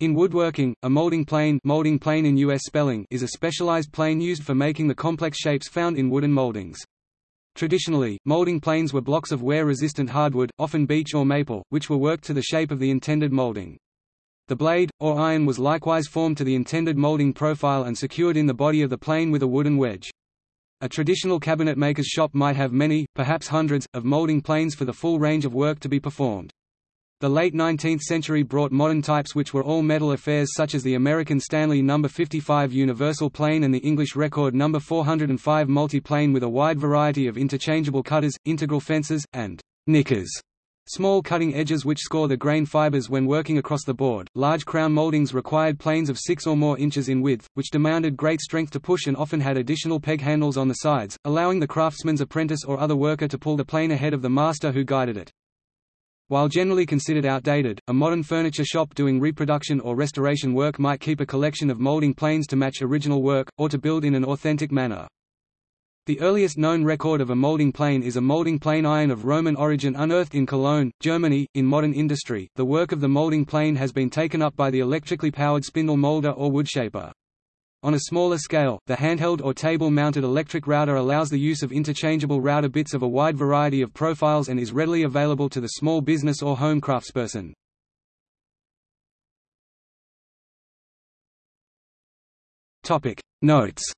In woodworking, a molding plane, molding plane in US spelling is a specialized plane used for making the complex shapes found in wooden moldings. Traditionally, molding planes were blocks of wear-resistant hardwood, often beech or maple, which were worked to the shape of the intended molding. The blade, or iron was likewise formed to the intended molding profile and secured in the body of the plane with a wooden wedge. A traditional cabinet maker's shop might have many, perhaps hundreds, of molding planes for the full range of work to be performed. The late 19th century brought modern types which were all metal affairs such as the American Stanley No. 55 universal plane and the English Record No. 405 multi-plane with a wide variety of interchangeable cutters, integral fences, and nickers. Small cutting edges which score the grain fibers when working across the board. Large crown moldings required planes of 6 or more inches in width, which demanded great strength to push and often had additional peg handles on the sides, allowing the craftsman's apprentice or other worker to pull the plane ahead of the master who guided it. While generally considered outdated, a modern furniture shop doing reproduction or restoration work might keep a collection of molding planes to match original work, or to build in an authentic manner. The earliest known record of a molding plane is a molding plane iron of Roman origin unearthed in Cologne, Germany. In modern industry, the work of the molding plane has been taken up by the electrically powered spindle molder or woodshaper. On a smaller scale, the handheld or table-mounted electric router allows the use of interchangeable router bits of a wide variety of profiles and is readily available to the small business or home craftsperson. Notes